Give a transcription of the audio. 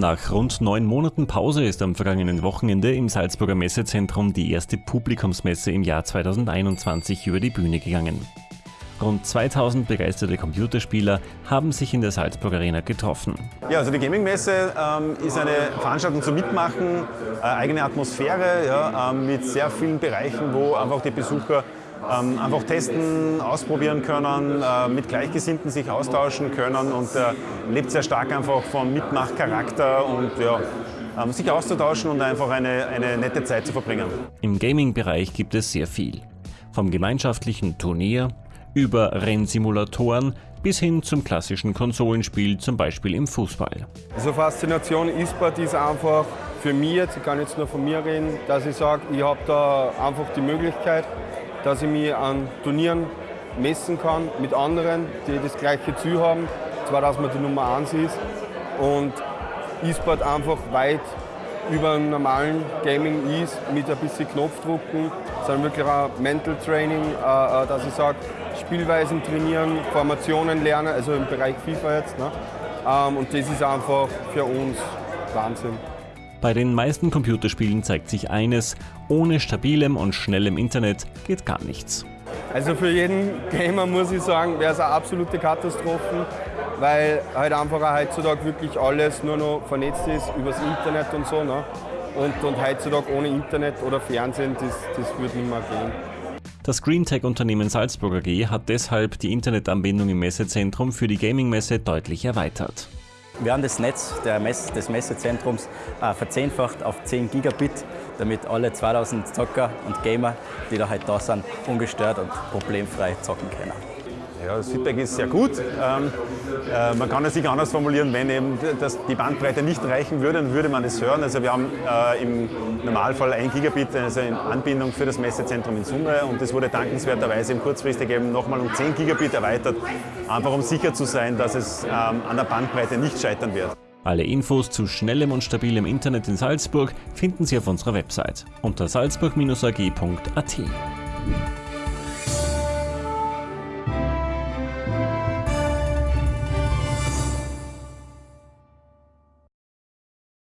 Nach rund neun Monaten Pause ist am vergangenen Wochenende im Salzburger Messezentrum die erste Publikumsmesse im Jahr 2021 über die Bühne gegangen. Rund 2000 begeisterte Computerspieler haben sich in der Salzburg Arena getroffen. Ja, also die Gaming-Messe ähm, ist eine Veranstaltung zum Mitmachen, äh, eigene Atmosphäre ja, ähm, mit sehr vielen Bereichen, wo einfach die Besucher ähm, einfach testen, ausprobieren können, äh, mit Gleichgesinnten sich austauschen können und äh, lebt sehr stark einfach vom Mitmachcharakter und ja, ähm, sich auszutauschen und einfach eine, eine nette Zeit zu verbringen. Im Gaming-Bereich gibt es sehr viel. Vom gemeinschaftlichen Turnier über Rennsimulatoren bis hin zum klassischen Konsolenspiel, zum Beispiel im Fußball. Also Faszination E-Sport ist einfach für mich jetzt, ich kann jetzt nur von mir reden, dass ich sage, ich habe da einfach die Möglichkeit, dass ich mich an Turnieren messen kann mit anderen, die das gleiche Ziel haben, zwar dass man die Nummer 1 ist und E-Sport einfach weit über einem normalen Gaming ist, mit ein bisschen Knopfdrucken, sondern wirklich ein Mental Training, äh, äh, dass ich sage, Spielweisen trainieren, Formationen lernen, also im Bereich FIFA jetzt. Ne? Ähm, und das ist einfach für uns Wahnsinn. Bei den meisten Computerspielen zeigt sich eines, ohne stabilem und schnellem Internet geht gar nichts. Also für jeden Gamer muss ich sagen, wäre es eine absolute Katastrophe, weil halt einfach heutzutage wirklich alles nur noch vernetzt ist übers Internet und so. Ne? Und, und heutzutage ohne Internet oder Fernsehen, das, das würde nicht mehr gehen. Das Greentech-Unternehmen Salzburg AG hat deshalb die Internetanbindung im Messezentrum für die Gaming-Messe deutlich erweitert. Wir haben das Netz Mess des Messezentrums äh, verzehnfacht auf 10 Gigabit, damit alle 2000 Zocker und Gamer, die da halt da sind, ungestört und problemfrei zocken können. Ja, das Feedback ist sehr gut. Ähm, äh, man kann es sich anders formulieren, wenn eben das, die Bandbreite nicht reichen würde, dann würde man es hören. Also wir haben äh, im Normalfall 1 Gigabit also in Anbindung für das Messezentrum in Summe und das wurde dankenswerterweise im kurzfristig eben nochmal um 10 Gigabit erweitert, einfach um sicher zu sein, dass es ähm, an der Bandbreite nicht scheitern wird. Alle Infos zu schnellem und stabilem Internet in Salzburg finden Sie auf unserer Website unter salzburg-ag.at.